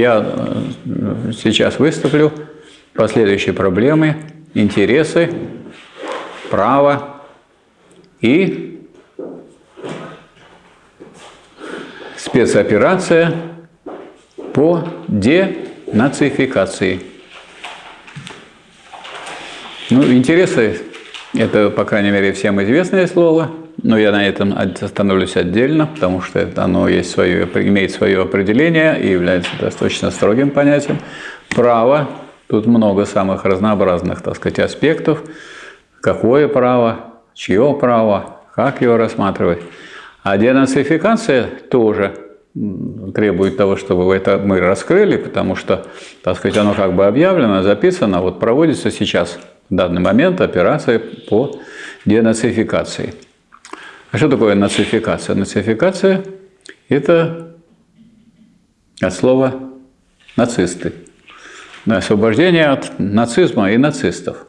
я э, сейчас выступлю по следующей проблеме – интересы, право и спецоперация по денацификации. Ну, интересы – это, по крайней мере, всем известное слово, но я на этом остановлюсь отдельно, потому что оно есть свое, имеет свое определение и является достаточно строгим понятием. Право – тут много самых разнообразных, так сказать, аспектов. Какое право, чье право, как его рассматривать. А денацификация тоже требует того, чтобы это мы раскрыли, потому что, так сказать, оно как бы объявлено, записано, вот проводится сейчас в данный момент операция по денацификации. А что такое нацификация? Нацификация – это от слова «нацисты». Освобождение от нацизма и нацистов.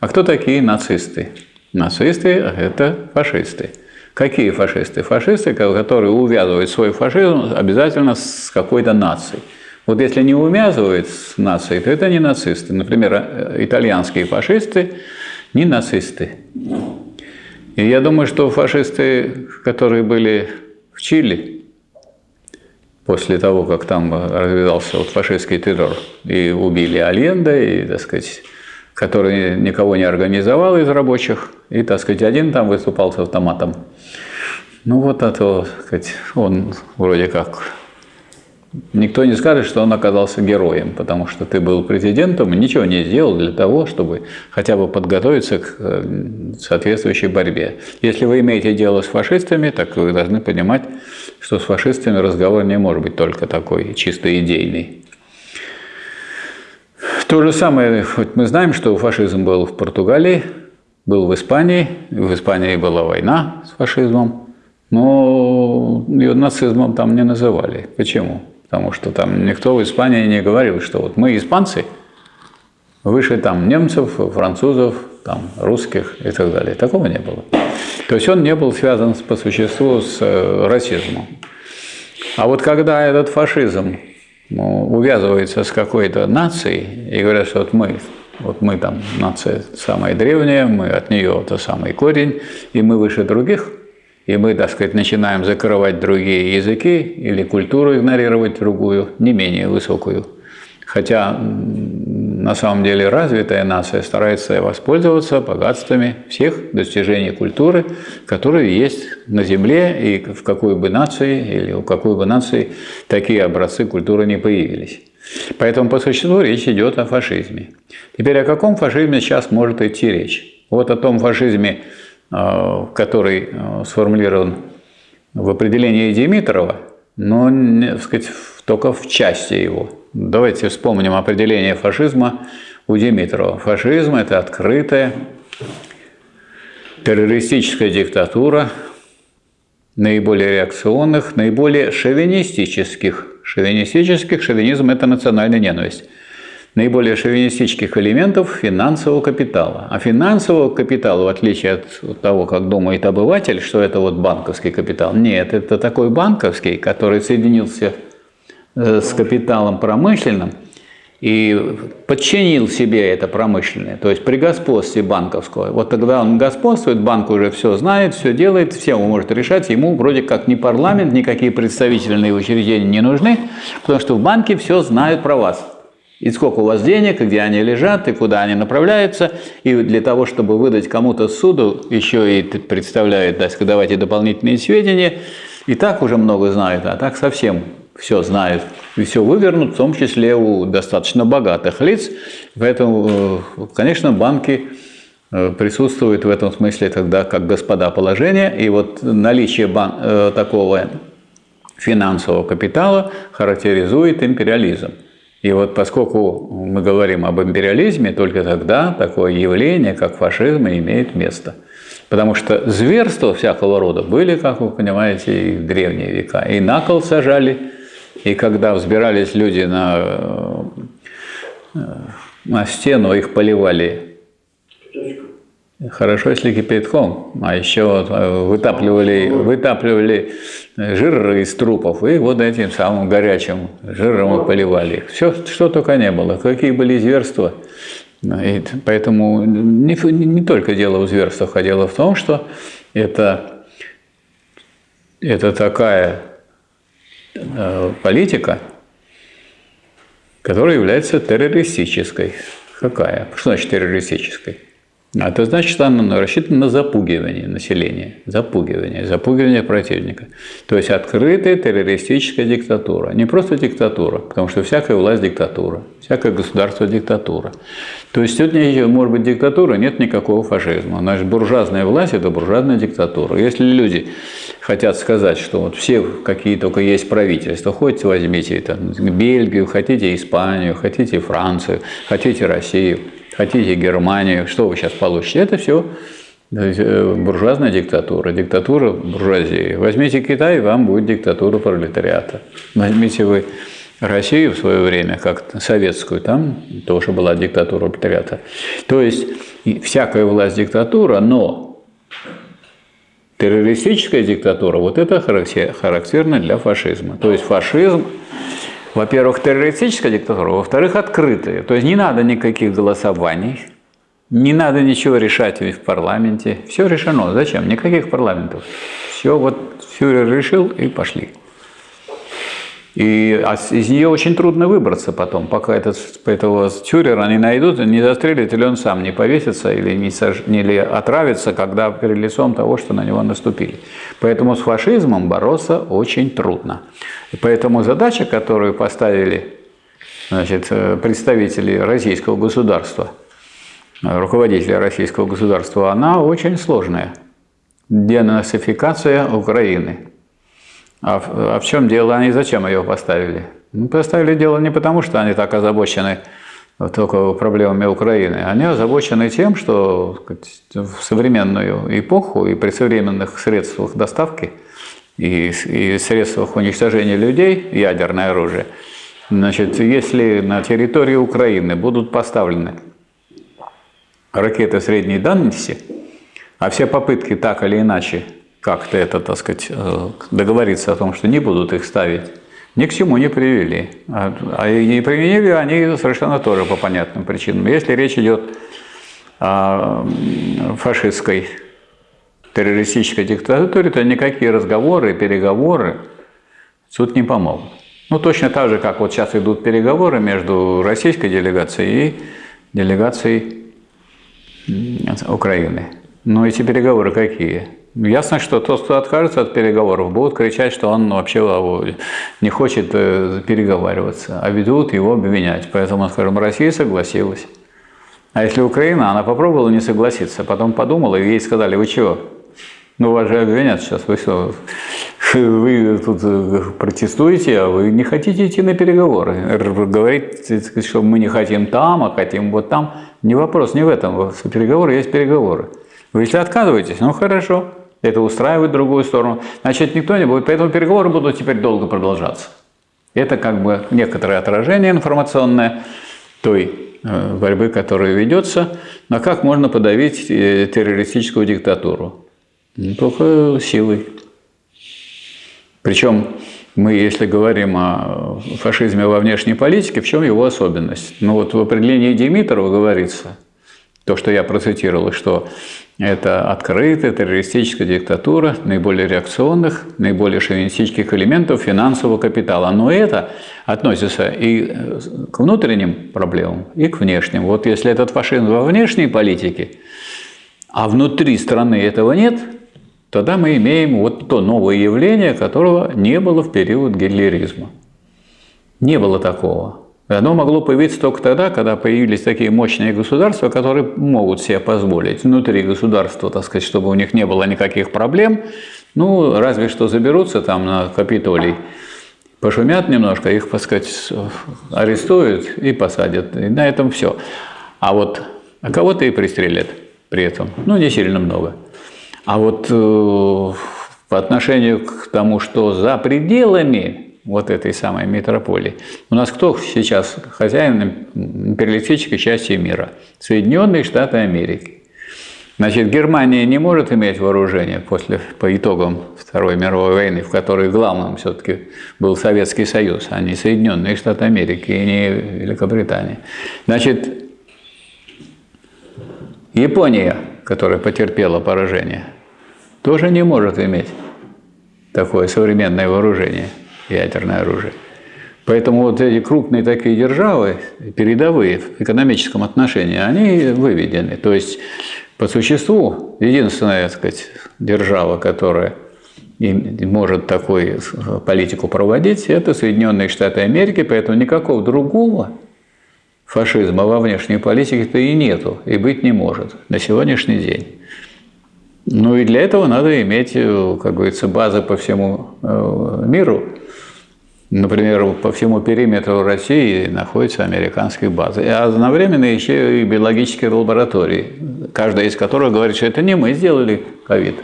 А кто такие нацисты? Нацисты – это фашисты. Какие фашисты? Фашисты, которые увязывают свой фашизм обязательно с какой-то нацией. Вот если не увязывают с нацией, то это не нацисты. Например, э, итальянские фашисты не нацисты. И я думаю, что фашисты, которые были в Чили, после того, как там развязался вот фашистский террор, и убили Альенда, и, так сказать, который никого не организовал из рабочих, и, так сказать, один там выступал с автоматом. Ну вот это, так сказать, он вроде как Никто не скажет, что он оказался героем, потому что ты был президентом и ничего не сделал для того, чтобы хотя бы подготовиться к э, соответствующей борьбе. Если вы имеете дело с фашистами, так вы должны понимать, что с фашистами разговор не может быть только такой чисто идейный. То же самое, мы знаем, что фашизм был в Португалии, был в Испании, в Испании была война с фашизмом, но ее нацизмом там не называли. Почему? Потому что там никто в Испании не говорил, что вот мы испанцы, выше там немцев, французов, там, русских и так далее. Такого не было. То есть он не был связан по существу с э, расизмом. А вот когда этот фашизм ну, увязывается с какой-то нацией и говорят, что вот мы, вот мы там нация самая древняя, мы от нее это самый корень, и мы выше других – и мы, так сказать, начинаем закрывать другие языки или культуру игнорировать другую, не менее высокую. Хотя на самом деле развитая нация старается воспользоваться богатствами всех достижений культуры, которые есть на Земле, и в какой бы нации или у какой бы нации такие образцы культуры не появились. Поэтому по существу речь идет о фашизме. Теперь о каком фашизме сейчас может идти речь? Вот о том фашизме, который э, сформулирован в определении Димитрова, но так сказать, только в части его. Давайте вспомним определение фашизма у Димитрова. Фашизм – это открытая террористическая диктатура наиболее реакционных, наиболее шовинистических. Шовинистических, шовинизм – это национальная ненависть наиболее шовинистических элементов финансового капитала. А финансового капитала, в отличие от того, как думает обыватель, что это вот банковский капитал, нет, это такой банковский, который соединился э, с капиталом промышленным и подчинил себе это промышленное, то есть при господстве банковского. Вот тогда он господствует, банк уже все знает, все делает, все может решать, ему вроде как ни парламент, никакие представительные учреждения не нужны, потому что в банке все знают про вас и сколько у вас денег, где они лежат, и куда они направляются. И для того, чтобы выдать кому-то суду, еще и сказать, давайте дополнительные сведения, и так уже много знают, а так совсем все знают. И все вывернут, в том числе у достаточно богатых лиц. Поэтому, э, конечно, банки э, присутствуют в этом смысле тогда как господа положения. И вот наличие бан э, такого финансового капитала характеризует империализм. И вот поскольку мы говорим об империализме, только тогда такое явление, как фашизм, имеет место. Потому что зверства всякого рода были, как вы понимаете, и в древние века. И на кол сажали, и когда взбирались люди на, на стену, их поливали Хорошо, если кипятком, а еще э, вытапливали, вытапливали жир из трупов и вот этим самым горячим жиром поливали их. Все, что только не было, какие были зверства. И поэтому не, не только дело в зверствах, а дело в том, что это, это такая э, политика, которая является террористической. Какая? Что значит террористической? А это значит, что она рассчитана на запугивание населения, запугивание, запугивание противника. То есть открытая террористическая диктатура. Не просто диктатура, потому что всякая власть – диктатура, всякое государство – диктатура. То есть тут может быть диктатура, нет никакого фашизма. Значит, буржуазная власть – это буржуазная диктатура. Если люди хотят сказать, что вот все, какие только есть правительства, хотите возьмите там, Бельгию, хотите Испанию, хотите Францию, хотите Россию – хотите Германию, что вы сейчас получите? Это все э, буржуазная диктатура, диктатура буржуазии. Возьмите Китай, вам будет диктатура пролетариата. Возьмите вы Россию в свое время, как советскую, там тоже была диктатура пролетариата. То есть всякая власть диктатура, но террористическая диктатура, вот это характерно для фашизма. То есть фашизм во-первых, террористическая диктатура, во-вторых, открытая. То есть не надо никаких голосований, не надо ничего решать в парламенте. Все решено. Зачем? Никаких парламентов. Все, вот фюрер решил и пошли. И а из нее очень трудно выбраться потом, пока этот, этого тюрера не найдут, не застрелят, или он сам не повесится, или не сож... или отравится, когда перед лицом того, что на него наступили. Поэтому с фашизмом бороться очень трудно. И поэтому задача, которую поставили значит, представители российского государства, руководители российского государства, она очень сложная. Денацификация Украины – а в, а в чем дело? Они зачем ее поставили? Ну, поставили дело не потому, что они так озабочены только проблемами Украины. Они озабочены тем, что в современную эпоху и при современных средствах доставки и, и средствах уничтожения людей, ядерное оружие, значит, если на территории Украины будут поставлены ракеты средней дальности, а все попытки так или иначе как-то это, так сказать, э, договориться о том, что не будут их ставить, ни к чему не привели. А, а и применили они совершенно тоже по понятным причинам. Если речь идет о фашистской террористической диктатуре, то никакие разговоры, переговоры тут не помогут. Ну, точно так же, как вот сейчас идут переговоры между российской делегацией и делегацией Украины. Но эти переговоры какие? Ясно, что тот, кто откажется от переговоров, будут кричать, что он вообще не хочет э, переговариваться, а ведут его обвинять. Поэтому, скажем, Россия согласилась. А если Украина, она попробовала не согласиться, потом подумала, и ей сказали, вы чего? Ну, вас же обвинят сейчас, вы что, вы тут э, протестуете, а вы не хотите идти на переговоры. Говорить, что мы не хотим там, а хотим вот там. Не вопрос, не в этом. Переговоры есть переговоры. Вы если отказываетесь, ну хорошо это устраивает другую сторону, значит, никто не будет. Поэтому переговоры будут теперь долго продолжаться. Это как бы некоторое отражение информационное той э, борьбы, которая ведется. Но как можно подавить э, террористическую диктатуру? Только силой. Причем мы, если говорим о фашизме во внешней политике, в чем его особенность? Ну вот в определении Димитрова говорится, то, что я процитировал, что это открытая террористическая диктатура наиболее реакционных, наиболее шовинистических элементов финансового капитала. Но это относится и э, к внутренним проблемам, и к внешним. Вот если этот фашизм во внешней политике, а внутри страны этого нет, тогда мы имеем вот то новое явление, которого не было в период гитлеризма. Не было такого. Оно могло появиться только тогда, когда появились такие мощные государства, которые могут себе позволить внутри государства, так сказать, чтобы у них не было никаких проблем. Ну, разве что заберутся там на Капитолий, пошумят немножко, их, так сказать, арестуют и посадят. И на этом все. А вот а кого-то и пристрелят при этом. Ну, не сильно много. А вот э, по отношению к тому, что за пределами вот этой самой метрополии. У нас кто сейчас хозяин империалистической части мира? Соединенные Штаты Америки. Значит, Германия не может иметь вооружение после, по итогам Второй мировой войны, в которой главным все-таки был Советский Союз, а не Соединенные Штаты Америки и не Великобритания. Значит, Япония, которая потерпела поражение, тоже не может иметь такое современное вооружение, ядерное оружие. Поэтому вот эти крупные такие державы, передовые в экономическом отношении, они выведены. То есть по существу, единственная, так сказать, держава, которая может такую политику проводить, это Соединенные Штаты Америки, поэтому никакого другого фашизма во внешней политике-то и нету, и быть не может на сегодняшний день. Ну и для этого надо иметь, как говорится, базы по всему э, миру, Например, по всему периметру России находятся американские базы. И одновременно еще и биологические лаборатории, каждая из которых говорит, что это не мы сделали ковид.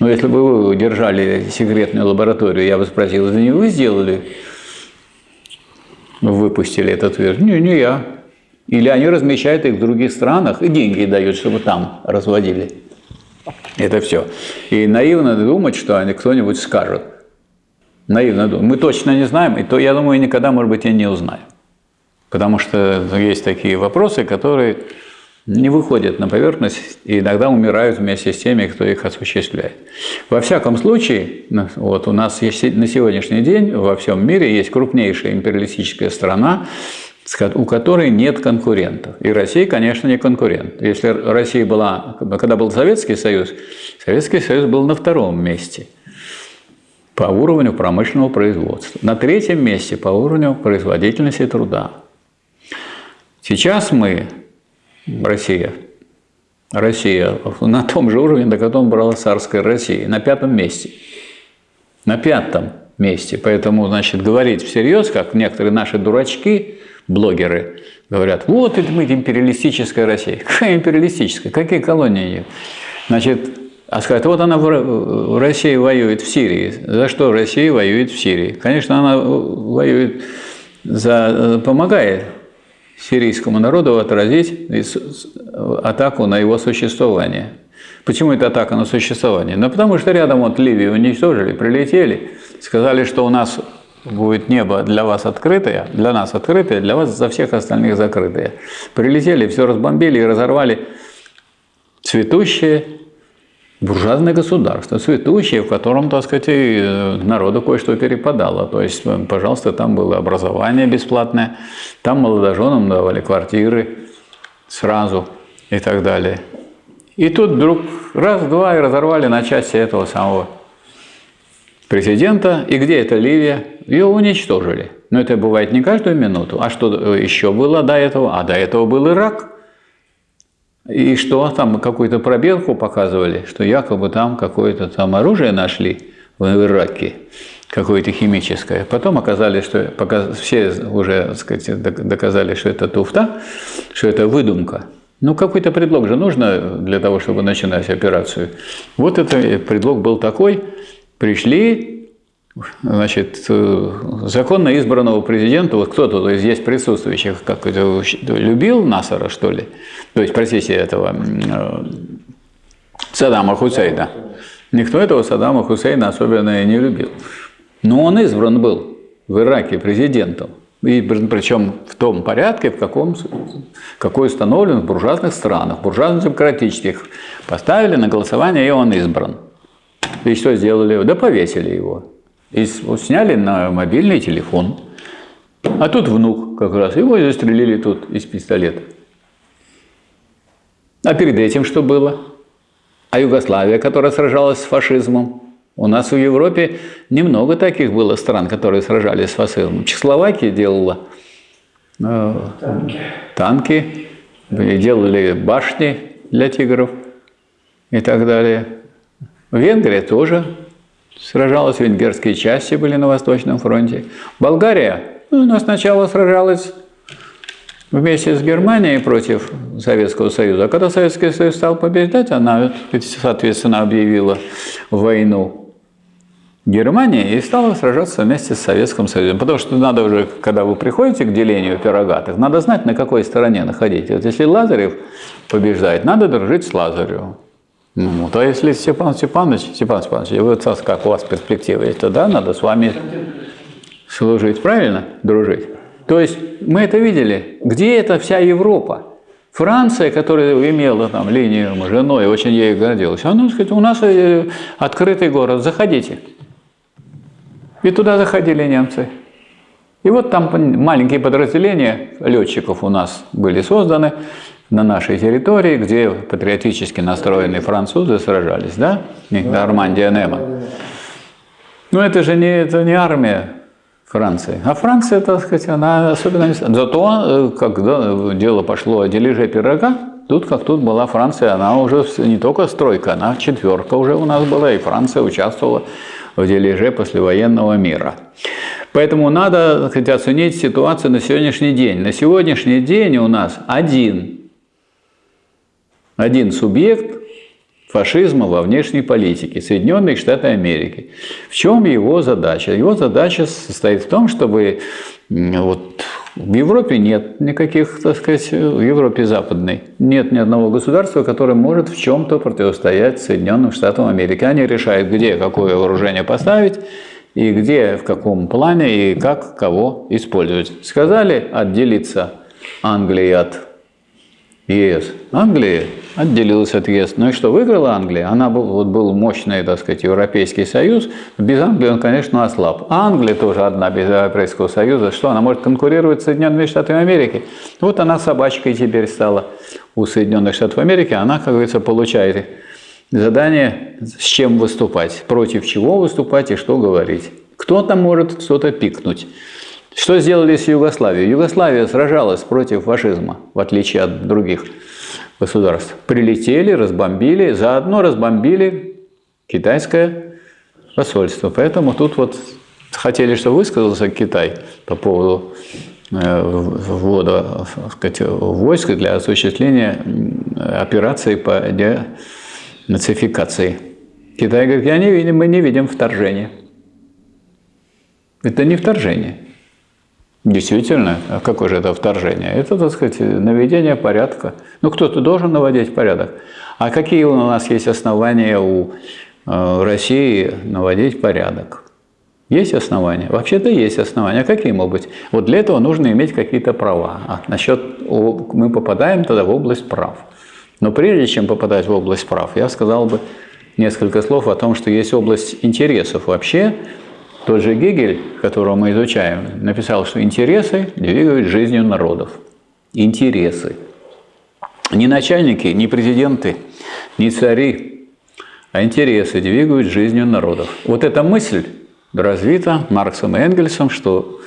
Но если бы вы держали секретную лабораторию, я бы спросил, это не вы сделали? Выпустили этот вирус? Не, не я. Или они размещают их в других странах и деньги дают, чтобы там разводили. Это все. И наивно думать, что кто-нибудь скажет наивно думаю. Мы точно не знаем, и то, я думаю, никогда, может быть, и не узнаем. Потому что есть такие вопросы, которые не выходят на поверхность и иногда умирают вместе с теми, кто их осуществляет. Во всяком случае, вот у нас есть на сегодняшний день во всем мире есть крупнейшая империалистическая страна, у которой нет конкурентов. И Россия, конечно, не конкурент. Если Россия была, когда был Советский Союз, Советский Союз был на втором месте – по уровню промышленного производства. На третьем месте по уровню производительности труда. Сейчас мы, Россия, Россия на том же уровне, на котором брала царская Россия, на пятом месте. На пятом месте. Поэтому, значит, говорить всерьез, как некоторые наши дурачки, блогеры, говорят, вот это мы империалистическая Россия. Какая империалистическая? Какие колонии? Значит, а сказать, вот она в России воюет в Сирии. За что Россия воюет в Сирии? Конечно, она воюет, за, помогает сирийскому народу отразить атаку на его существование. Почему это атака на существование? Ну, потому что рядом вот Ливию уничтожили, прилетели, сказали, что у нас будет небо для вас открытое, для нас открытое, для вас за всех остальных закрытое. Прилетели, все разбомбили и разорвали цветущее, буржуазное государство, цветущее, в котором, так сказать, и э, народу кое-что перепадало. То есть, э, пожалуйста, там было образование бесплатное, там молодоженам давали квартиры сразу и так далее. И тут вдруг раз-два и разорвали на части этого самого президента. И где это Ливия? Ее уничтожили. Но это бывает не каждую минуту. А что э, еще было до этого? А до этого был Ирак. И что там какую-то пробелку показывали, что якобы там какое-то там оружие нашли в Ираке, какое-то химическое. Потом оказалось, что все уже так сказать, доказали, что это туфта, что это выдумка. Ну, какой-то предлог же нужно для того, чтобы начинать операцию. Вот этот предлог был такой. Пришли, значит, э, законно избранного президента, вот кто-то из здесь присутствующих как это, любил Насара, что ли? То есть, простите, этого э, Саддама Хусейна. Никто этого Саддама Хусейна особенно не любил. Но он избран был в Ираке президентом. И причем в том порядке, в каком, какой установлен в буржуазных странах, буржуазно-демократических. Поставили на голосование, и он избран. И что сделали? Да повесили его. И сняли на мобильный телефон. А тут внук как раз. Его застрелили тут из пистолета. А перед этим что было? А Югославия, которая сражалась с фашизмом. У нас в Европе немного таких было стран, которые сражались с фашизмом. Чехословакия делала э, танки. танки, делали башни для тигров и так далее. Венгрия тоже сражалась, венгерские части были на Восточном фронте. Болгария, ну, она сначала сражалась вместе с Германией против Советского Союза. А когда Советский Союз стал побеждать, она, соответственно, объявила войну Германия и стала сражаться вместе с Советским Союзом. Потому что надо уже, когда вы приходите к делению пирога, так надо знать, на какой стороне находить. Вот если Лазарев побеждает, надо дружить с Лазаревым. Ну, вот, а если Степан Степанович, Степан Степанович, вот как у вас перспектива есть, то да, надо с вами служить, правильно? Дружить. То есть мы это видели. Где эта вся Европа? Франция, которая имела там линию женой, очень ею гордилась, она, сказать, у нас э, открытый город, заходите. И туда заходили немцы. И вот там маленькие подразделения летчиков у нас были созданы на нашей территории, где патриотически настроенные французы сражались, да? Нормандия, Немо. Но это же не, это не армия Франции. А Франция, так сказать, она особенно не... Зато, э, когда дело пошло о дележе пирога, тут как тут была Франция, она уже не только стройка, она четверка уже у нас была, и Франция участвовала в дележе послевоенного мира. Поэтому надо сказать, оценить ситуацию на сегодняшний день. На сегодняшний день у нас один, один субъект фашизма во внешней политике Соединенные Штаты Америки. В чем его задача? Его задача состоит в том, чтобы вот, в Европе нет никаких, так сказать, в Европе западной, нет ни одного государства, которое может в чем-то противостоять Соединенным Штатам Америки. Они решают, где какое вооружение поставить, и где, в каком плане, и как кого использовать. Сказали отделиться Англии от ЕС. Англия отделилась от ЕС. Ну и что, выиграла Англия? Она был, вот был мощный, так сказать, Европейский Союз. Без Англии он, конечно, ослаб. Англия тоже одна без Европейского Союза. Что, она может конкурировать с Соединенными Штатами Америки? Вот она собачкой теперь стала у Соединенных Штатов Америки. Она, как говорится, получает задание, с чем выступать, против чего выступать и что говорить. Кто-то может что-то пикнуть. Что сделали с Югославией? Югославия сражалась против фашизма, в отличие от других государств. Прилетели, разбомбили, заодно разбомбили китайское посольство. Поэтому тут вот хотели, чтобы высказался Китай по поводу э, ввода сказать, войск для осуществления операции по денацификации. Китай говорит, я не видим, мы не видим вторжения. Это не вторжение. Действительно, а какое же это вторжение? Это, так сказать, наведение порядка. Ну, кто-то должен наводить порядок. А какие у нас есть основания у э, России наводить порядок? Есть основания? Вообще-то есть основания. А какие могут быть? Вот для этого нужно иметь какие-то права. А насчет мы попадаем тогда в область прав. Но прежде чем попадать в область прав, я сказал бы несколько слов о том, что есть область интересов вообще, тот же Гегель, которого мы изучаем, написал, что интересы двигают жизнью народов. Интересы. Не начальники, не президенты, не цари, а интересы двигают жизнью народов. Вот эта мысль развита Марксом и Энгельсом, что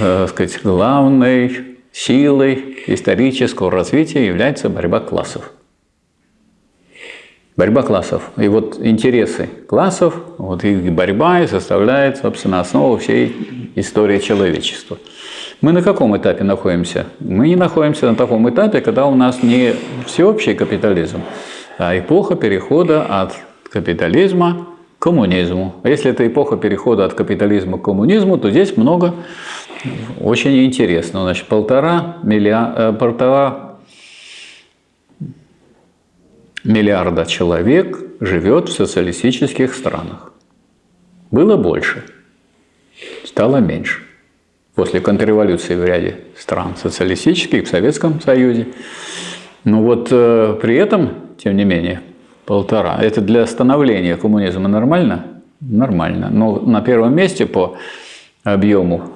э, сказать, главной силой исторического развития является борьба классов. Борьба классов. И вот интересы классов, вот их борьба и составляет, собственно, основу всей истории человечества. Мы на каком этапе находимся? Мы не находимся на таком этапе, когда у нас не всеобщий капитализм, а эпоха перехода от капитализма к коммунизму. Если это эпоха перехода от капитализма к коммунизму, то здесь много очень интересного. Значит, полтора, миллиарда, э, полтора миллиарда человек живет в социалистических странах. Было больше, стало меньше. После контрреволюции в ряде стран социалистических, в Советском Союзе. Но вот э, при этом, тем не менее, полтора. Это для становления коммунизма нормально? Нормально. Но на первом месте по объему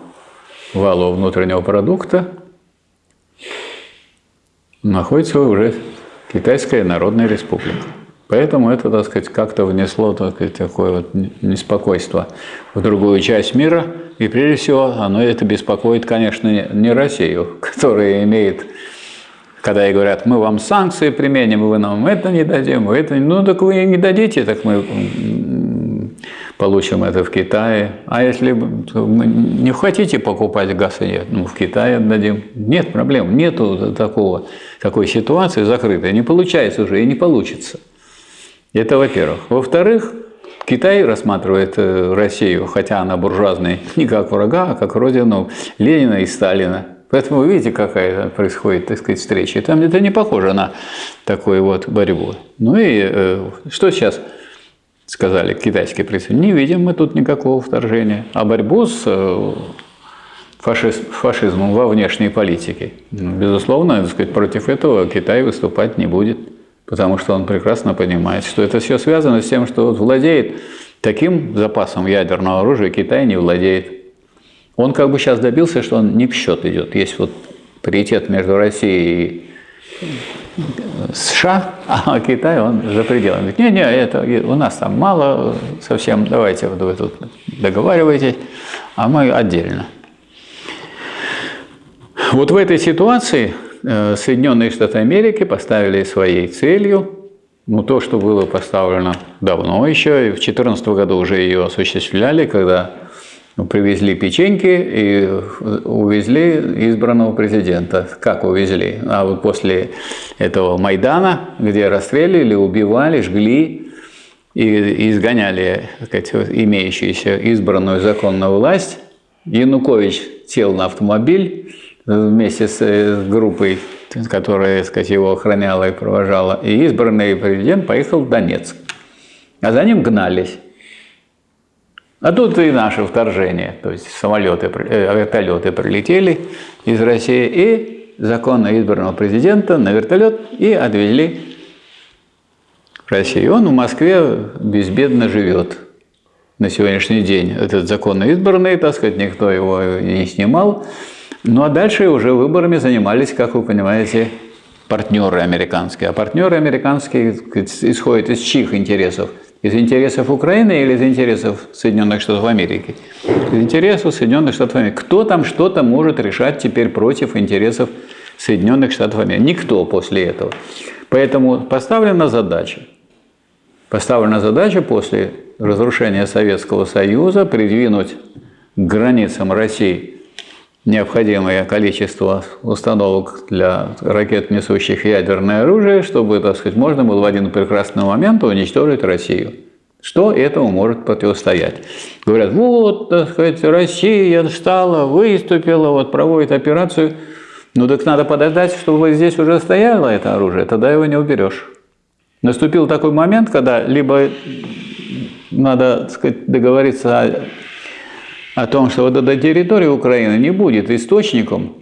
валового внутреннего продукта находится уже Китайская Народная Республика. Поэтому это, так сказать, как-то внесло так сказать, такое вот неспокойство в другую часть мира. И прежде всего, оно это беспокоит, конечно, не Россию, которая имеет, когда ей говорят, мы вам санкции применим, вы нам это не дадим, вы это Ну, так вы не дадите, так мы получим это в Китае. А если не хотите покупать газ, нет, ну, в Китае отдадим. Нет проблем, нету такого, такой ситуации закрытой. Не получается уже и не получится. Это во-первых. Во-вторых, Китай рассматривает э, Россию, хотя она буржуазная, не как врага, а как родину Ленина и Сталина. Поэтому вы видите, какая происходит, так сказать, встреча. Там это не похоже на такую вот борьбу. Ну и э, что сейчас сказали китайские представители? Не видим мы тут никакого вторжения. А борьбу с э, фашиз, фашизмом во внешней политике, ну, безусловно, сказать, против этого Китай выступать не будет. Потому что он прекрасно понимает, что это все связано с тем, что владеет таким запасом ядерного оружия, Китай не владеет. Он как бы сейчас добился, что он не в счет идет. Есть вот паритет между Россией и США, а Китай, он за пределами. Не-не, это у нас там мало совсем, давайте вы тут договаривайтесь, а мы отдельно. Вот в этой ситуации э, Соединенные Штаты Америки поставили своей целью, ну, то, что было поставлено давно еще, и в 2014 году уже ее осуществляли, когда ну, привезли печеньки и увезли избранного президента. Как увезли? А вот после этого Майдана, где расстреливали, убивали, жгли и изгоняли сказать, имеющуюся избранную законную власть, Янукович сел на автомобиль вместе с группой, которая сказать, его охраняла и провожала, и избранный президент поехал в Донецк. А за ним гнались. А тут и наше вторжение, то есть самолеты, э, вертолеты прилетели из России и законно избранного президента на вертолет и отвезли в Россию. Он в Москве безбедно живет на сегодняшний день. Этот законно избранный, так сказать, никто его не снимал. Ну а дальше уже выборами занимались, как вы понимаете, партнеры американские. А партнеры американские исходят из чьих интересов? Из интересов Украины или из интересов Соединенных Штатов Америки? Из интересов Соединенных Штатов Америки. Кто там что-то может решать теперь против интересов Соединенных Штатов Америки? Никто после этого. Поэтому поставлена задача. Поставлена задача после разрушения Советского Союза придвинуть к границам России необходимое количество установок для ракет, несущих ядерное оружие, чтобы, так сказать, можно было в один прекрасный момент уничтожить Россию. Что этому может противостоять? Говорят, вот, так сказать, Россия встала, выступила, вот проводит операцию. Ну так надо подождать, чтобы здесь уже стояло это оружие, тогда его не уберешь. Наступил такой момент, когда либо надо так сказать, договориться о том, что вот эта территория Украины не будет источником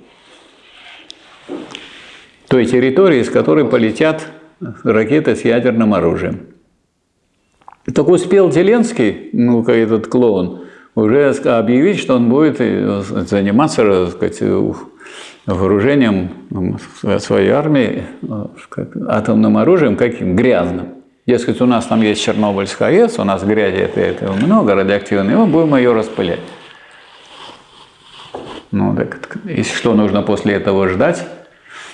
той территории, с которой полетят ракеты с ядерным оружием. Так успел Зеленский, ну, этот клоун, уже объявить, что он будет э, заниматься, так сказать, вооружением своей армии э, атомным оружием, каким грязным. Дескать, у нас там есть Чернобыльская АЭС, у нас грязи это, это много радиоактивной, мы будем ее распылять. Ну, так, и что нужно после этого ждать?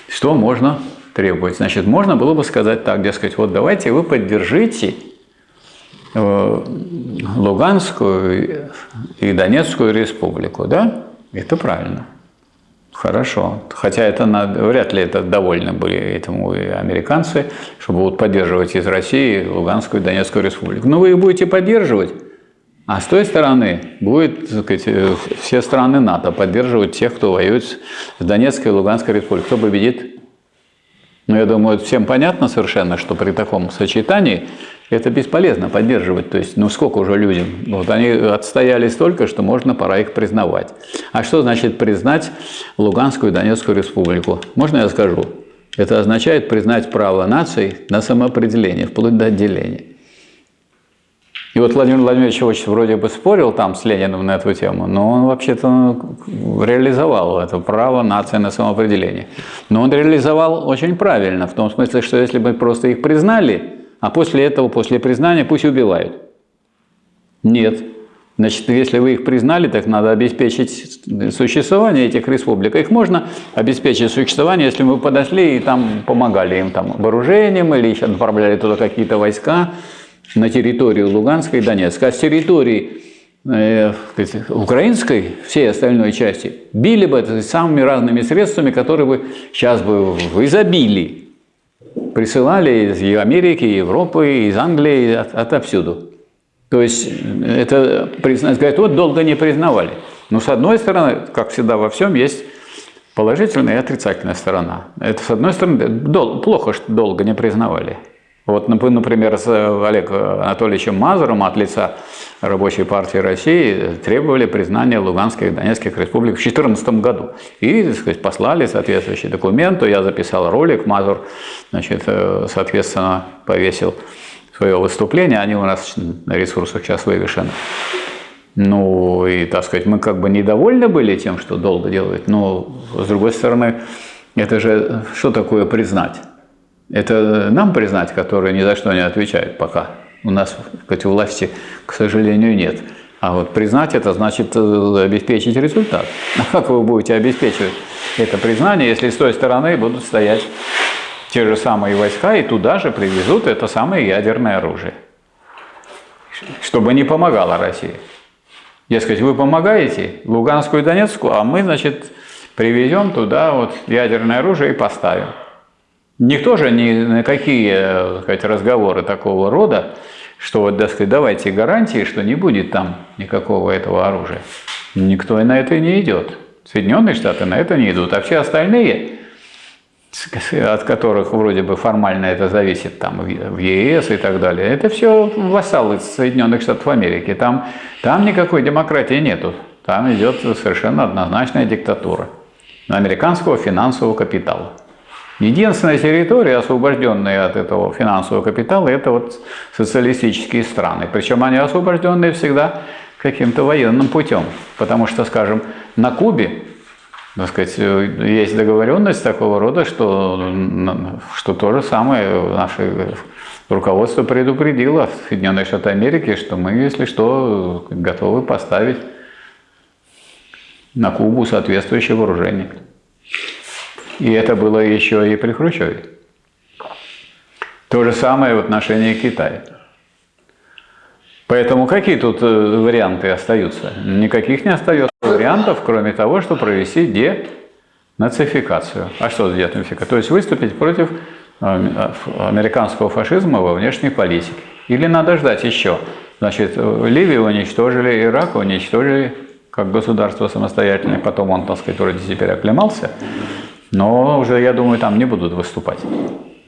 Что можно требовать? Значит, можно было бы сказать так, дескать, вот давайте вы поддержите э, Луганскую и Донецкую республику, да? Это правильно. Хорошо. Хотя это надо, вряд ли это довольны были этому и американцы, чтобы вот поддерживать из России Луганскую и Донецкую республику. Но вы их будете поддерживать, а с той стороны будет, сказать, э, все страны НАТО поддерживать тех, кто воюет с Донецкой и Луганской республикой. Кто победит? Ну, я думаю, всем понятно совершенно, что при таком сочетании это бесполезно поддерживать. То есть, ну сколько уже людям? Вот они отстояли столько, что можно, пора их признавать. А что значит признать Луганскую и Донецкую республику? Можно я скажу? Это означает признать право наций на самоопределение, вплоть до отделения. И вот Владимир Владимирович очень вроде бы спорил там с Лениным на эту тему, но он вообще-то реализовал это право нации на самоопределение. Но он реализовал очень правильно, в том смысле, что если бы просто их признали, а после этого, после признания, пусть убивают. Нет. Значит, если вы их признали, так надо обеспечить существование этих республик. Их можно обеспечить существование, если мы подошли и там помогали им там вооружением или еще отправляли туда какие-то войска на территорию Луганской и Донецка, а с территории э, украинской, всей остальной части, били бы это самыми разными средствами, которые бы сейчас бы в изобилии присылали из Америки, Европы, из Англии, от, отовсюду. То есть это признать, говорят, вот долго не признавали. Но с одной стороны, как всегда во всем, есть положительная и отрицательная сторона. Это с одной стороны, дол плохо, что долго не признавали. Вот, например, с Олегом Анатольевичем Мазуром от лица Рабочей партии России требовали признания Луганских и Донецких республик в 2014 году. И, так сказать, послали соответствующий документ, я записал ролик, Мазур, значит, э, соответственно, повесил свое выступление, они у нас на ресурсах сейчас вывешены. Ну, и, так сказать, мы как бы недовольны были тем, что долго делают, но, с другой стороны, это же что такое признать? Это нам признать, которые ни за что не отвечают пока. У нас, сказать, власти, к сожалению, нет. А вот признать это значит э, обеспечить результат. А как вы будете обеспечивать это признание, если с той стороны будут стоять те же самые войска и туда же привезут это самое ядерное оружие, чтобы не помогало России. Дескать, вы помогаете Луганскую и Донецкую, а мы, значит, привезем туда вот ядерное оружие и поставим. Никто же ни на какие так сказать, разговоры такого рода, что вот, так сказать, давайте гарантии, что не будет там никакого этого оружия. Никто и на это не идет. Соединенные Штаты на это не идут, а все остальные от которых вроде бы формально это зависит там в ЕС и так далее, это все вассалы Соединенных Штатов Америки. Там, там никакой демократии нету. Там идет совершенно однозначная диктатура американского финансового капитала. Единственная территория, освобожденная от этого финансового капитала, это вот социалистические страны. Причем они освобожденные всегда каким-то военным путем. Потому что, скажем, на Кубе так сказать, есть договоренность такого рода, что, что то же самое наше руководство предупредило Соединенные Штаты Америки, что мы, если что, готовы поставить на Кубу соответствующее вооружение. И это было еще и при Хрущеве. То же самое в отношении Китая. Поэтому какие тут э, варианты остаются? Никаких не остается вариантов, кроме того, что провести денацификацию. А что денацификация? То есть выступить против э, американского фашизма во внешней политике. Или надо ждать еще. Значит, Ливию уничтожили, Ирак уничтожили как государство самостоятельное, потом он, так сказать, вроде теперь оклемался, но уже, я думаю, там не будут выступать.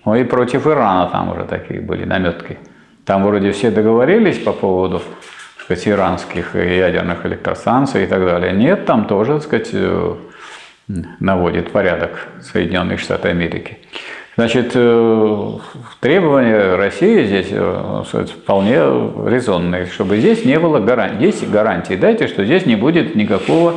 Ну и против Ирана там уже такие были наметки. Там вроде все договорились по поводу сказать, иранских ядерных электростанций и так далее. Нет, там тоже, так сказать, э, наводит порядок Соединенные Штаты Америки. Значит, э, требования России здесь э, вполне резонные, чтобы здесь не было гарантий. Есть гарантии, дайте, что здесь не будет никакого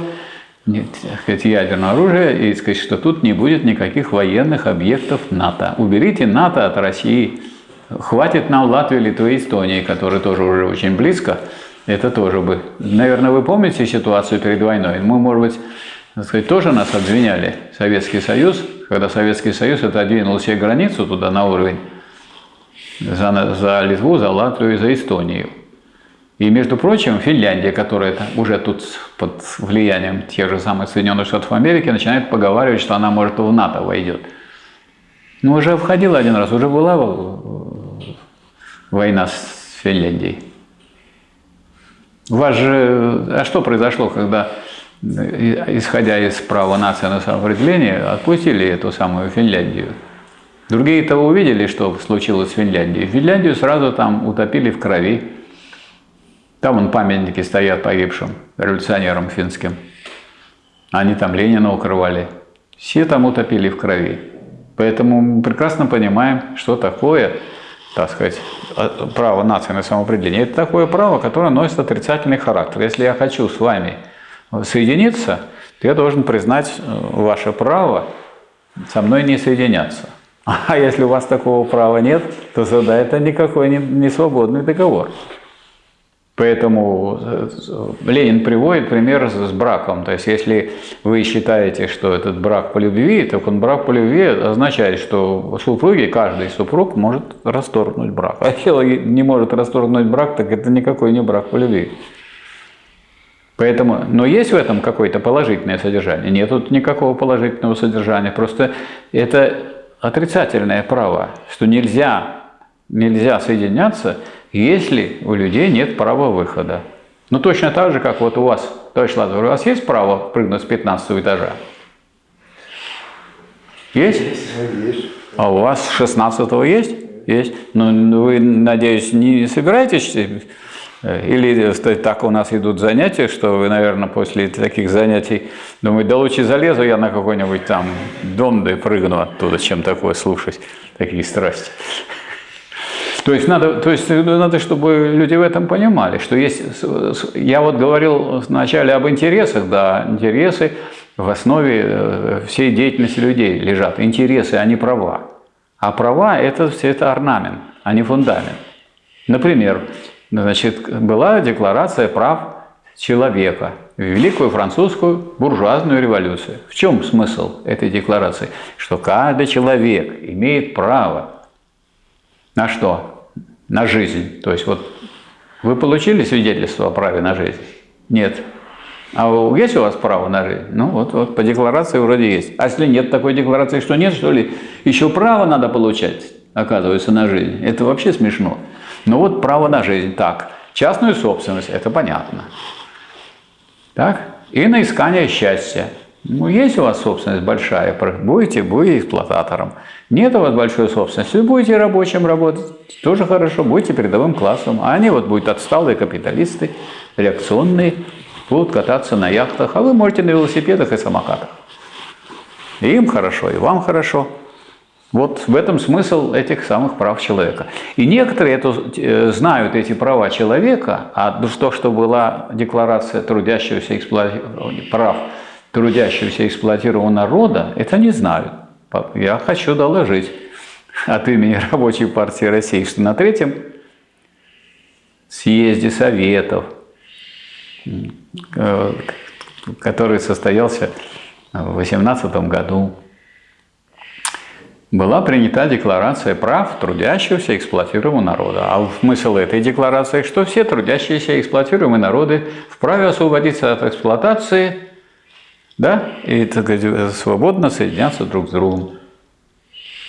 нет, сказать, ядерного оружия, и сказать, что тут не будет никаких военных объектов НАТО. Уберите НАТО от России. Хватит нам Латвии, Литвы, Эстонии, которые тоже уже очень близко. Это тоже бы. Наверное, вы помните ситуацию перед войной? Мы, может быть, сказать, тоже нас обвиняли, Советский Союз, когда Советский Союз отодвинул себе границу туда на уровень за, за Литву, за Латвию и за Эстонию. И, между прочим, Финляндия, которая уже тут под влиянием тех же самых Соединенных Штатов Америки, начинает поговаривать, что она, может, в НАТО войдет. Ну, уже входила один раз, уже была война с Финляндией. У вас же... А что произошло, когда, исходя из права нации на самоопределение, отпустили эту самую Финляндию? Другие-то увидели, что случилось в Финляндии. Финляндию сразу там утопили в крови. Там вон памятники стоят погибшим революционерам финским. Они там Ленина укрывали. Все там утопили в крови. Поэтому мы прекрасно понимаем, что такое, так сказать, право нации на самоопределение. Это такое право, которое носит отрицательный характер. Если я хочу с вами соединиться, то я должен признать э, ваше право со мной не соединяться. А если у вас такого права нет, то тогда это никакой не свободный договор. Поэтому э, Ленин приводит пример с браком. То есть, если вы считаете, что этот брак по любви, то он брак по любви означает, что супруги, каждый супруг может расторгнуть брак. А если не может расторгнуть брак, так это никакой не брак по любви. Поэтому, но есть в этом какое-то положительное содержание? Нет тут никакого положительного содержания. Просто это отрицательное право, что нельзя, нельзя соединяться если у людей нет права выхода. Ну, точно так же, как вот у вас, товарищ Лазарь, у вас есть право прыгнуть с 15 этажа? Есть? Есть. А у вас с 16 есть? Есть. Ну, вы, надеюсь, не собираетесь э, или так у нас идут занятия, что вы, наверное, после таких занятий думаете, да лучше залезу я на какой-нибудь там дом, да и прыгну оттуда, чем такое слушать, такие страсти. То есть, надо, то есть надо, чтобы люди в этом понимали, что есть... Я вот говорил вначале об интересах, да, интересы в основе э, всей деятельности людей лежат. Интересы, а не права. А права – это, это орнамент, а не фундамент. Например, значит, была декларация прав человека в Великую французскую буржуазную революцию. В чем смысл этой декларации? Что каждый человек имеет право на что? на жизнь. То есть вот вы получили свидетельство о праве на жизнь? Нет. А есть у вас право на жизнь? Ну вот, вот по декларации вроде есть. А если нет такой декларации, что нет, что ли, еще право надо получать, оказывается, на жизнь. Это вообще смешно. Ну вот право на жизнь. Так, частную собственность, это понятно. Так, и на искание счастья. Ну, есть у вас собственность большая, будете, будете эксплуататором. Нет у вас большой собственности, будете рабочим работать, тоже хорошо, будете передовым классом. А они вот будут отсталые капиталисты, реакционные, будут кататься на яхтах, а вы можете на велосипедах и самокатах. И им хорошо, и вам хорошо. Вот в этом смысл этих самых прав человека. И некоторые это, э, знают эти права человека, а то, что была декларация трудящегося эксплуати... прав трудящегося эксплуатированного народа, это не знают. Я хочу доложить от имени Рабочей партии России, что на третьем съезде Советов, э, который состоялся в 2018 году, была принята декларация прав трудящегося эксплуатируемого народа. А смысл этой декларации, что все трудящиеся эксплуатируемые народы вправе освободиться от эксплуатации да, и так сказать, свободно соединяться друг с другом.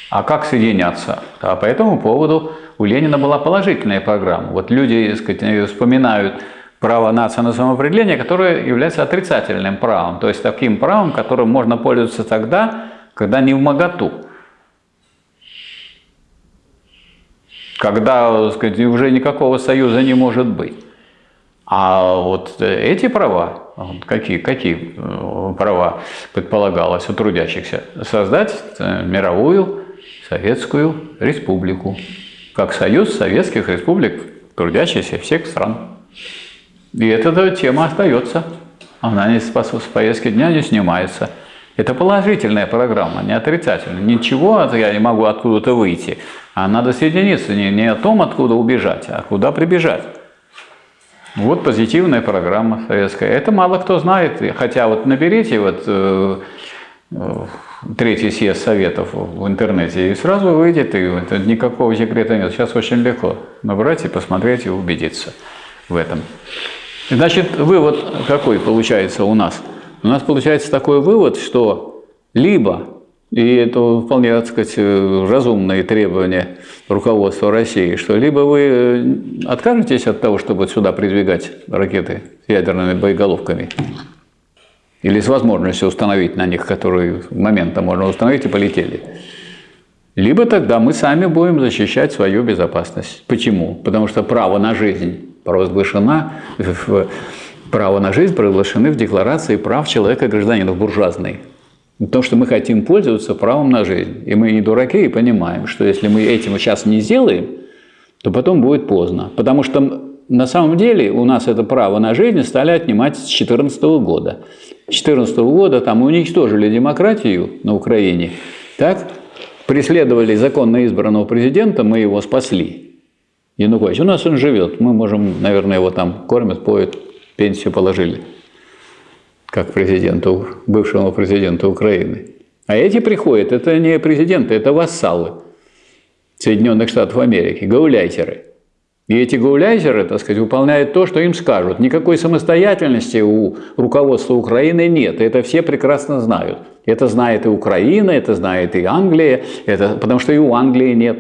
А как соединяться? А по этому поводу у Ленина была положительная программа. Вот люди так сказать, вспоминают право нации на самоопределение, которое является отрицательным правом, то есть таким правом, которым можно пользоваться тогда, когда не в моготу. Когда так сказать, уже никакого союза не может быть. А вот эти права, какие, какие э, права предполагалось у трудящихся? Создать э, мировую Советскую Республику, как союз советских республик, трудящихся всех стран. И эта тема остается, она не с повестки дня не снимается. Это положительная программа, не отрицательная. Ничего я не могу откуда-то выйти, а надо соединиться не, не о том, откуда убежать, а куда прибежать. Вот позитивная программа советская. Это мало кто знает, хотя вот наберите вот э, э, третий съезд советов в интернете и сразу выйдет, и никакого секрета нет. Сейчас очень легко набрать и посмотреть и убедиться в этом. Значит, вывод какой получается у нас? У нас получается такой вывод, что либо и это вполне, так сказать, разумные требования руководства России, что либо вы э, откажетесь от того, чтобы сюда придвигать ракеты с ядерными боеголовками, или с возможностью установить на них, которые моментом можно установить, и полетели. Либо тогда мы сами будем защищать свою безопасность. Почему? Потому что право на жизнь провозглашено, право на жизнь провозглашены в Декларации прав человека и гражданина буржуазной. Потому что мы хотим пользоваться правом на жизнь. И мы не дураки и понимаем, что если мы этим сейчас не сделаем, то потом будет поздно. Потому что на самом деле у нас это право на жизнь стали отнимать с 2014 года. С 2014 года там уничтожили демократию на Украине, так? преследовали законно избранного президента, мы его спасли. Янукович, у нас он живет, мы можем, наверное, его там кормят, поют, пенсию положили как президенту, бывшему президенту Украины. А эти приходят, это не президенты, это вассалы Соединенных Штатов Америки, гауляйтеры. И эти гауляйтеры, так сказать, выполняют то, что им скажут. Никакой самостоятельности у руководства Украины нет. Это все прекрасно знают. Это знает и Украина, это знает и Англия, это, потому что и у Англии нет.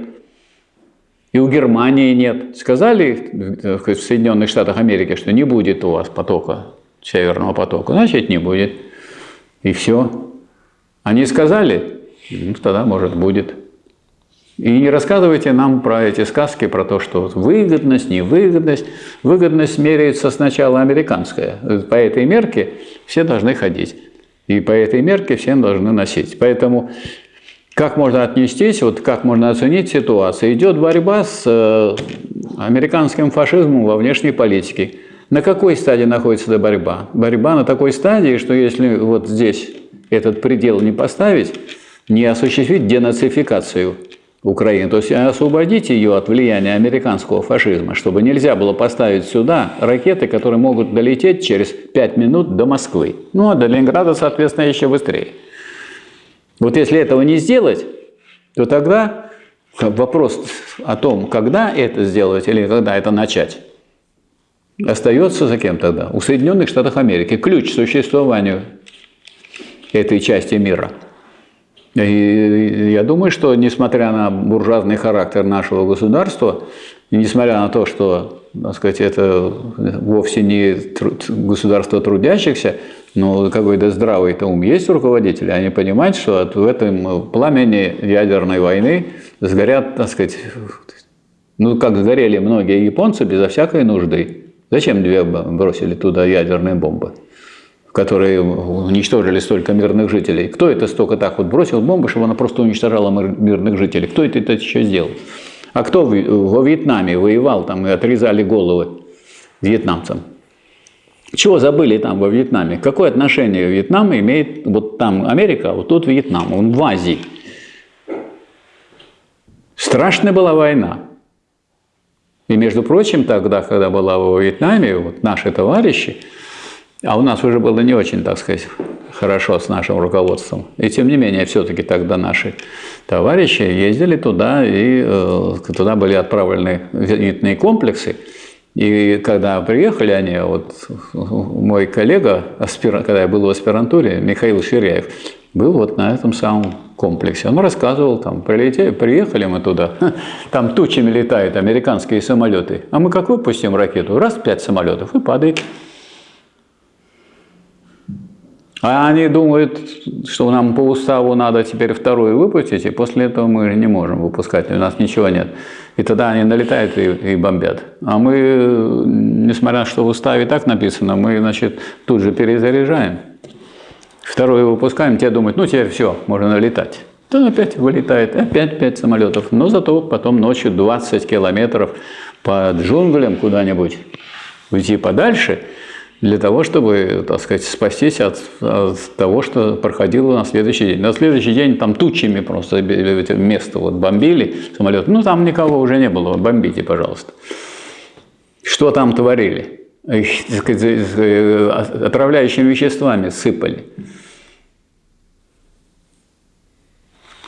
И у Германии нет. Сказали в Соединенных Штатах Америки, что не будет у вас потока, Северного потока, значит не будет. И все. Они сказали, ну, тогда может будет. И не рассказывайте нам про эти сказки, про то, что выгодность, невыгодность. Выгодность меряется сначала американская. По этой мерке все должны ходить. И по этой мерке все должны носить. Поэтому как можно отнестись, вот как можно оценить ситуацию? Идет борьба с э, американским фашизмом во внешней политике. На какой стадии находится эта борьба? Борьба на такой стадии, что если вот здесь этот предел не поставить, не осуществить денацификацию Украины, то есть освободить ее от влияния американского фашизма, чтобы нельзя было поставить сюда ракеты, которые могут долететь через 5 минут до Москвы. Ну а до Ленинграда, соответственно, еще быстрее. Вот если этого не сделать, то тогда вопрос о том, когда это сделать или когда это начать, остается за кем тогда? У Соединенных Штатов Америки. Ключ к существованию этой части мира. И я думаю, что несмотря на буржуазный характер нашего государства, и несмотря на то, что так сказать, это вовсе не труд, государство трудящихся, но какой-то здравый-то ум есть у руководителей, они понимают, что в этом пламени ядерной войны сгорят, так сказать, ну, как сгорели многие японцы безо всякой нужды. Зачем две бросили туда ядерные бомбы, которые уничтожили столько мирных жителей? Кто это столько так вот бросил бомбы, чтобы она просто уничтожала мирных жителей? Кто это, это еще сделал? А кто во Вьетнаме воевал там и отрезали головы вьетнамцам? Чего забыли там во Вьетнаме? Какое отношение Вьетнам имеет, вот там Америка, а вот тут Вьетнам, он в Азии. Страшная была война. И, между прочим, тогда, когда была во Вьетнаме, вот наши товарищи, а у нас уже было не очень, так сказать, хорошо с нашим руководством. И тем не менее, все-таки тогда наши товарищи ездили туда, и э, туда были отправлены зенитные комплексы. И когда приехали они, вот мой коллега, когда я был в аспирантуре, Михаил Ширяев, был вот на этом самом комплексе. Он рассказывал, там, прилетели, приехали мы туда, там тучами летают американские самолеты, а мы как выпустим ракету, раз пять самолетов и падает. А они думают, что нам по уставу надо теперь вторую выпустить, и после этого мы не можем выпускать, у нас ничего нет. И тогда они налетают и, и бомбят. А мы, несмотря на что в уставе так написано, мы, значит, тут же перезаряжаем. Вторую выпускаем, те думают, ну теперь все, можно налетать. То опять вылетает, опять пять самолетов. Но зато потом ночью 20 километров по джунглям куда-нибудь уйти подальше – для того, чтобы, так сказать, спастись от, от того, что проходило на следующий день. На следующий день там тучами просто место вот бомбили самолет. Ну, там никого уже не было, бомбите, пожалуйста. Что там творили? Э, отравляющими веществами сыпали.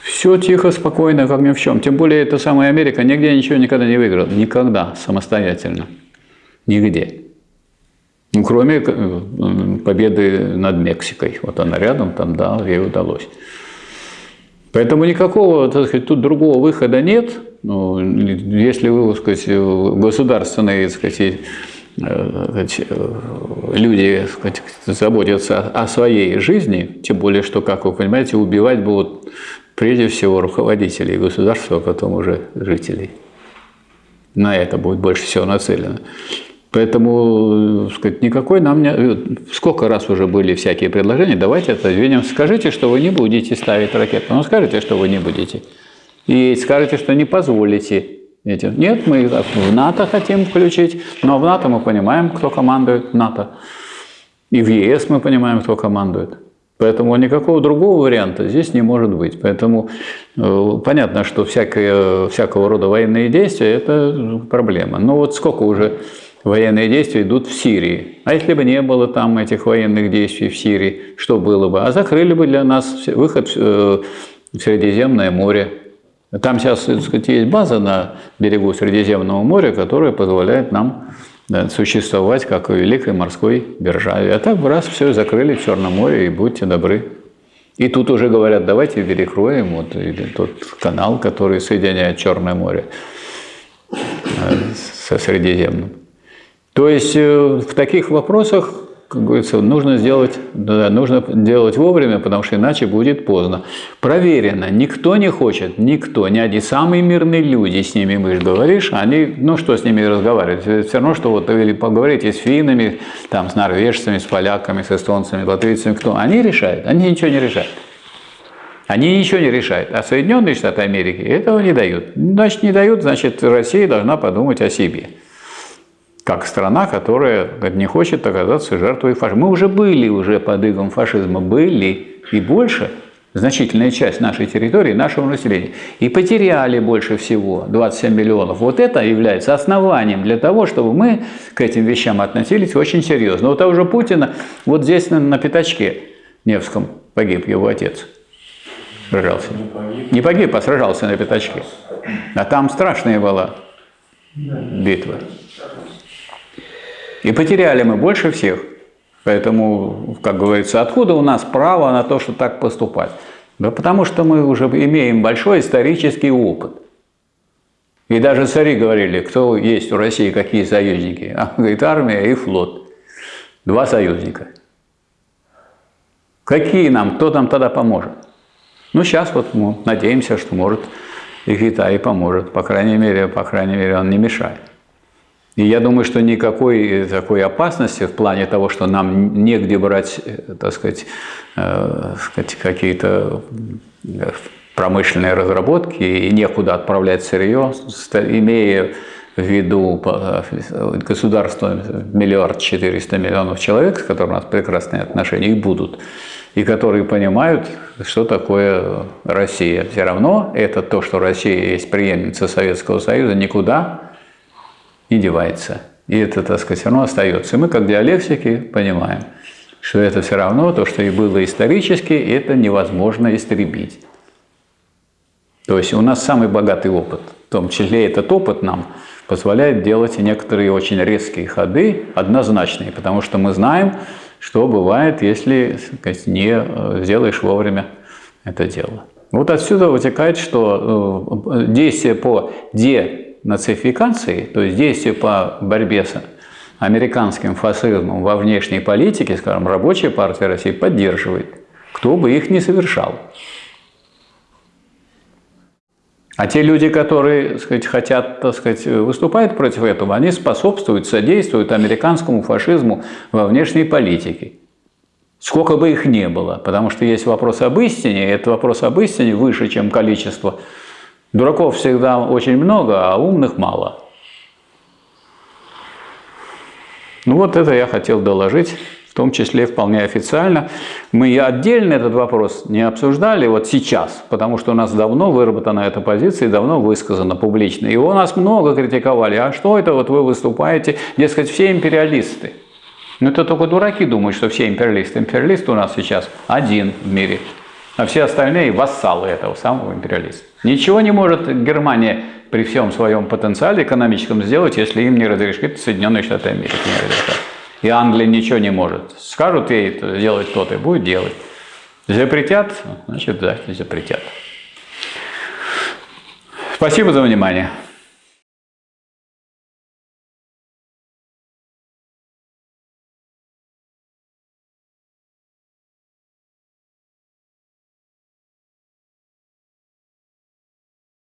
Все тихо, спокойно, как ни в чем. Тем более, эта самая Америка нигде ничего никогда не выиграла. Никогда самостоятельно. Нигде. Ну, кроме э, победы над Мексикой. Вот она рядом, там, да, ей удалось. Поэтому никакого, так сказать, тут другого выхода нет. Ну, если вы, так сказать, государственные, так сказать, люди так сказать, заботятся о своей жизни, тем более, что, как вы понимаете, убивать будут прежде всего руководителей государства, а потом уже жителей. На это будет больше всего нацелено. Поэтому, э, сказать, никакой нам не... Э, сколько раз уже были всякие предложения, давайте это отодвинем. Скажите, что вы не будете ставить ракету. Ну, скажите, что вы не будете. И скажите, что не позволите этим. Нет, мы в НАТО хотим включить, но в НАТО мы понимаем, кто командует в НАТО. И в ЕС мы понимаем, кто командует. Поэтому никакого другого варианта здесь не может быть. Поэтому э, понятно, что всякое, всякого рода военные действия – это проблема. Но вот сколько уже военные действия идут в Сирии. А если бы не было там этих военных действий в Сирии, что было бы? А закрыли бы для нас выход в э, Средиземное море. Там сейчас так сказать, есть база на берегу Средиземного моря, которая позволяет нам существовать как в великой морской державе. А так бы раз все закрыли в Черном море, и будьте добры. И тут уже говорят, давайте перекроем вот тот канал, который соединяет Черное море со Средиземным. То есть э, в таких вопросах как говорится, нужно сделать, да, нужно делать вовремя, потому что иначе будет поздно. Проверено, никто не хочет, никто, ни один, самые мирные люди, с ними мы говоришь, они, ну что с ними разговаривать, все равно, что вот или поговорите с финнами, там, с норвежцами, с поляками, с эстонцами, латвийцами, кто, они решают, они ничего не решают. Они ничего не решают. А Соединенные Штаты Америки этого не дают. Значит, не дают, значит, Россия должна подумать о себе как страна, которая не хочет оказаться жертвой фашизма. Мы уже были уже под игом фашизма, были и больше, значительная часть нашей территории, нашего населения. И потеряли больше всего, 27 миллионов. Вот это является основанием для того, чтобы мы к этим вещам относились очень серьезно. Вот того же Путина, вот здесь на, на пятачке Невском погиб его отец. Сражался. Не погиб. не погиб, а сражался на пятачке. А там страшная была битва. И потеряли мы больше всех. Поэтому, как говорится, откуда у нас право на то, что так поступать? Да потому что мы уже имеем большой исторический опыт. И даже цари говорили, кто есть в России, какие союзники. А, говорит, армия и флот. Два союзника. Какие нам, кто нам тогда поможет? Ну, сейчас вот мы надеемся, что может и Китай поможет. По крайней мере, по крайней мере, он не мешает. И я думаю, что никакой такой опасности в плане того, что нам негде брать, э, так сказать, э, сказать какие-то э, промышленные разработки и некуда отправлять сырье, имея в виду государство миллиард четыреста миллионов человек, с которыми у нас прекрасные отношения, и будут, и которые понимают, что такое Россия. Все равно это то, что Россия есть преемница Советского Союза, никуда не девается. И это, так сказать, все равно остается. И мы, как диалектики, понимаем, что это все равно то, что и было исторически, это невозможно истребить. То есть у нас самый богатый опыт, в том числе этот опыт нам позволяет делать некоторые очень резкие ходы, однозначные, потому что мы знаем, что бывает, если сказать, не э, сделаешь вовремя это дело. Вот отсюда вытекает, что э, действие по де нацификации, то есть действия по борьбе с американским фашизмом во внешней политике, скажем, рабочая партия России поддерживает, кто бы их не совершал. А те люди, которые так сказать, хотят, так сказать, выступают против этого, они способствуют, содействуют американскому фашизму во внешней политике. Сколько бы их не было, потому что есть вопрос об истине, и этот вопрос об истине выше, чем количество Дураков всегда очень много, а умных мало. Ну вот это я хотел доложить, в том числе вполне официально. Мы отдельно этот вопрос не обсуждали вот сейчас, потому что у нас давно выработана эта позиция и давно высказана публично. И у нас много критиковали, а что это вот вы выступаете, дескать, все империалисты. Ну это только дураки думают, что все империалисты. Империалист у нас сейчас один в мире – а все остальные вассалы этого самого империализма. Ничего не может Германия при всем своем потенциале экономическом сделать, если им не разрешит Соединенные Штаты Америки. И Англия ничего не может. Скажут ей делать то-то, и будет делать. Запретят, значит, да, запретят. Спасибо за внимание.